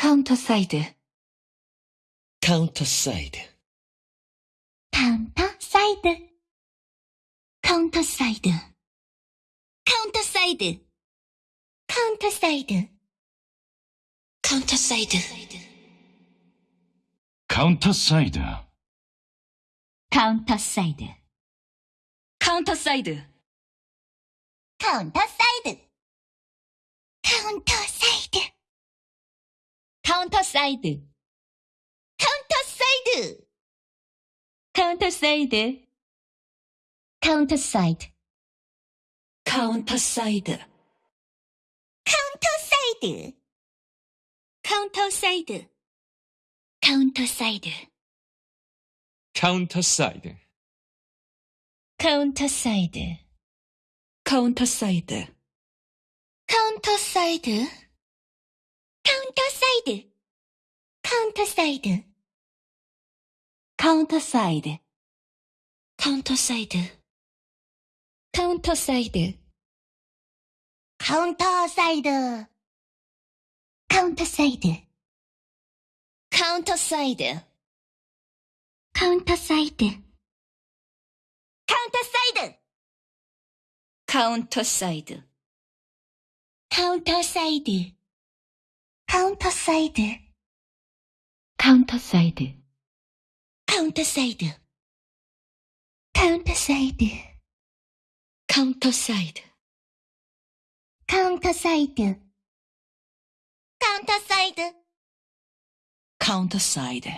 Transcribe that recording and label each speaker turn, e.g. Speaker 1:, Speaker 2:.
Speaker 1: カウントサイド。
Speaker 2: カウントサイド。
Speaker 1: カウントサイド。カウントサイド。カウントサイド。カウントサイド。カウントサイド。
Speaker 3: カウントサイド。
Speaker 1: カウントサイド。
Speaker 4: カウントサイド。
Speaker 1: カウントサイド。カウントサイド。カウントサイド。カウントサイド。カウントサイド。
Speaker 4: カウントサイド。
Speaker 1: カウントサイド。カウントサイド。カウントサイド。
Speaker 2: カウントサイド。
Speaker 1: カウントサイド。
Speaker 4: カウントサイド。
Speaker 1: カウントサイド。カウンターサイドカウンターサイドカウンターサイドカウンターサイドカウンターサイドカウンターサイドカウンターサイドカウンターサイドカウンターサイドカウンターサイドカウンターサイドカウンターサイドカウントサイド。カウントサイド。カウントサイド。カウントサイド。カウントサイド。カウントサイド。
Speaker 4: カウントサイド。